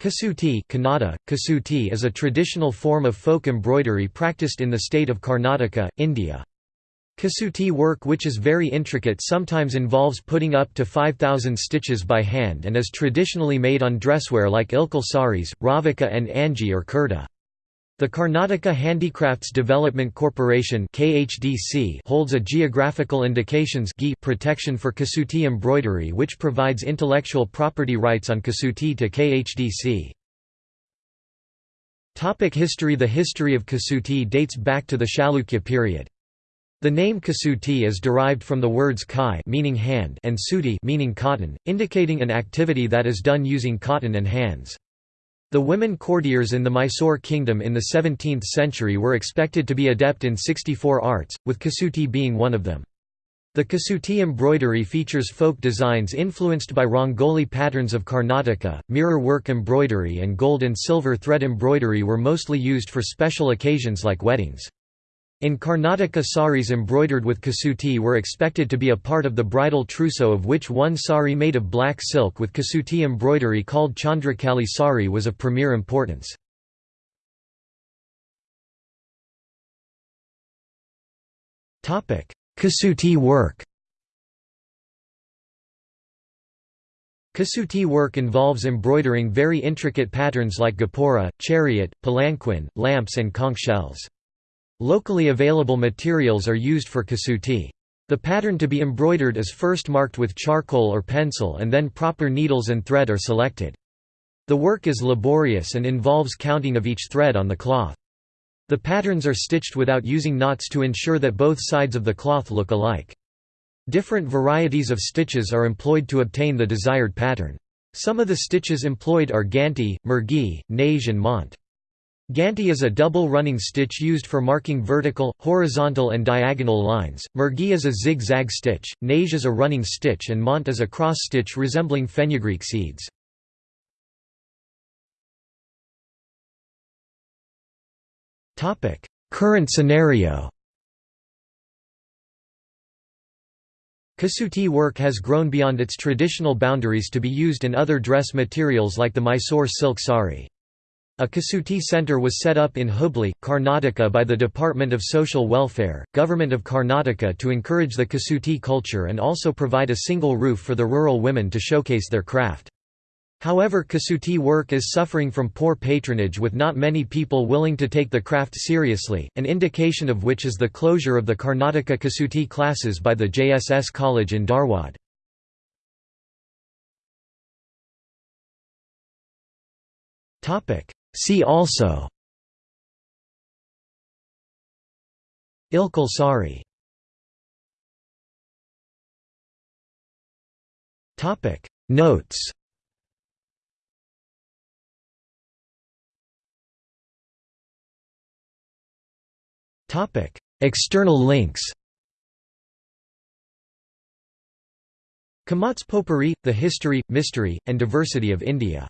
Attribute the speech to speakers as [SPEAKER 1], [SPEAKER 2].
[SPEAKER 1] Kasuti Kannada, Kasuti is a traditional form of folk embroidery practiced in the state of Karnataka, India. Kasuti work which is very intricate sometimes involves putting up to 5,000 stitches by hand and is traditionally made on dresswear like ilkal saris, ravika and angi or kurta. The Karnataka Handicrafts Development Corporation holds a geographical indications protection for Kasuti embroidery which provides intellectual property rights on Kasuti to KHDC. Topic history The history of Kasuti dates back to the Chalukya period. The name Kasuti is derived from the words kai meaning hand and suti meaning cotton, indicating an activity that is done using cotton and hands. The women courtiers in the Mysore kingdom in the 17th century were expected to be adept in 64 arts, with Kasuti being one of them. The Kasuti embroidery features folk designs influenced by Rangoli patterns of Karnataka. Mirror work embroidery and gold and silver thread embroidery were mostly used for special occasions like weddings. In Karnataka saris embroidered with kasuti were expected to be a part of the bridal trousseau of which one sari made of black silk with kasuti embroidery called Chandrakali sari was of premier importance. Kasuti work Kasuti work involves embroidering very intricate patterns like gopura, chariot, palanquin, lamps and conch shells. Locally available materials are used for kasuti. The pattern to be embroidered is first marked with charcoal or pencil and then proper needles and thread are selected. The work is laborious and involves counting of each thread on the cloth. The patterns are stitched without using knots to ensure that both sides of the cloth look alike. Different varieties of stitches are employed to obtain the desired pattern. Some of the stitches employed are ganti, mergi, nage and mont. Ganti is a double running stitch used for marking vertical, horizontal and diagonal lines, murgi is a zig-zag stitch, nage is a running stitch and mont is a cross stitch resembling fenugreek seeds. Current scenario Kasuti work has grown beyond its traditional boundaries to be used in other dress materials like the Mysore silk sari. A Kasuti Centre was set up in Hubli, Karnataka by the Department of Social Welfare, Government of Karnataka to encourage the Kasuti culture and also provide a single roof for the rural women to showcase their craft. However Kasuti work is suffering from poor patronage with not many people willing to take the craft seriously, an indication of which is the closure of the Karnataka Kasuti classes by the JSS College in Dharwad. See also Ilkal Sari. Notes External links Kamats Potpourri, The History, Mystery, and Diversity of India